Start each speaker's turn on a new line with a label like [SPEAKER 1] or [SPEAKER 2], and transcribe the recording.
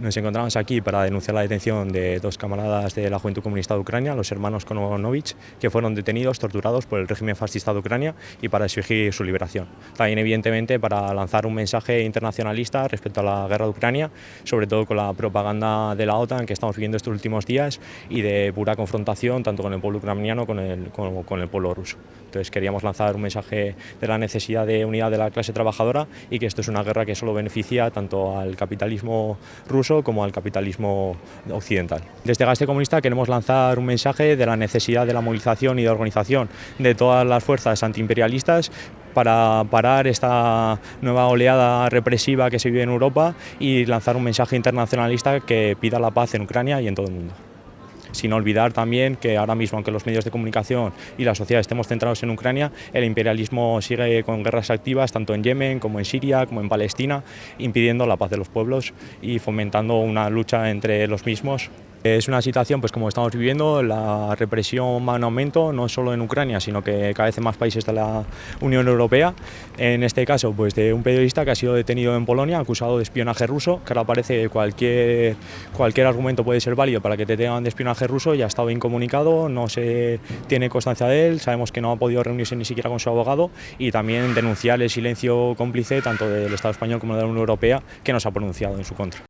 [SPEAKER 1] Nos encontramos aquí para denunciar la detención de dos camaradas de la Juventud Comunista de Ucrania, los hermanos Kononovich, que fueron detenidos, torturados por el régimen fascista de Ucrania y para exigir su liberación. También, evidentemente, para lanzar un mensaje internacionalista respecto a la guerra de Ucrania, sobre todo con la propaganda de la OTAN que estamos viviendo estos últimos días y de pura confrontación tanto con el pueblo ucraniano como con el pueblo ruso. Entonces queríamos lanzar un mensaje de la necesidad de unidad de la clase trabajadora y que esto es una guerra que solo beneficia tanto al capitalismo ruso como al capitalismo occidental. Desde Gaste Comunista queremos lanzar un mensaje de la necesidad de la movilización y de organización de todas las fuerzas antiimperialistas para parar esta nueva oleada represiva que se vive en Europa y lanzar un mensaje internacionalista que pida la paz en Ucrania y en todo el mundo sin olvidar también que ahora mismo, aunque los medios de comunicación y la sociedad estemos centrados en Ucrania, el imperialismo sigue con guerras activas tanto en Yemen como en Siria, como en Palestina, impidiendo la paz de los pueblos y fomentando una lucha entre los mismos es una situación, pues como estamos viviendo, la represión va en aumento, no solo en Ucrania, sino que cada vez en más países de la Unión Europea. En este caso, pues de un periodista que ha sido detenido en Polonia, acusado de espionaje ruso, que ahora parece que cualquier, cualquier argumento puede ser válido para que te tengan de ruso, ya ha estado incomunicado, no se tiene constancia de él, sabemos que no ha podido reunirse ni siquiera con su abogado y también denunciar el silencio cómplice tanto del Estado español como de la Unión Europea que nos ha pronunciado en su contra.